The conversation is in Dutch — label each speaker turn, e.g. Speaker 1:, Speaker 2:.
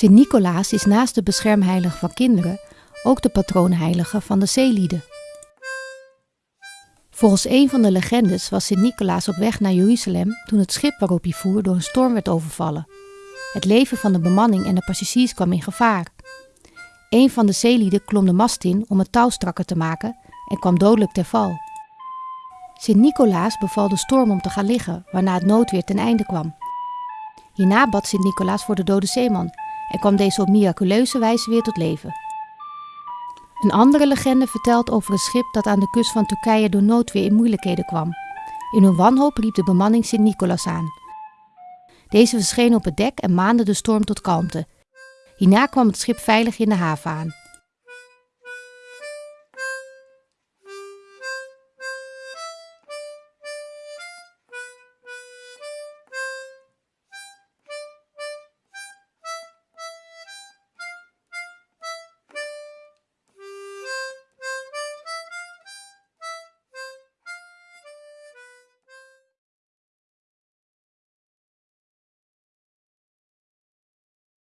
Speaker 1: Sint Nicolaas is naast de beschermheilige van kinderen ook de patroonheilige van de zeelieden. Volgens een van de legendes was Sint Nicolaas op weg naar Jeruzalem toen het schip waarop hij voer door een storm werd overvallen. Het leven van de bemanning en de passagiers kwam in gevaar. Een van de zeelieden klom de mast in om het touw strakker te maken en kwam dodelijk ter val. Sint Nicolaas beval de storm om te gaan liggen, waarna het noodweer ten einde kwam. Hierna bad Sint Nicolaas voor de dode zeeman en kwam deze op miraculeuze wijze weer tot leven. Een andere legende vertelt over een schip dat aan de kust van Turkije door noodweer in moeilijkheden kwam. In hun wanhoop riep de bemanning Sint Nicolaas aan. Deze verscheen op het dek en maande de storm tot kalmte. Hierna kwam het schip veilig in de haven aan.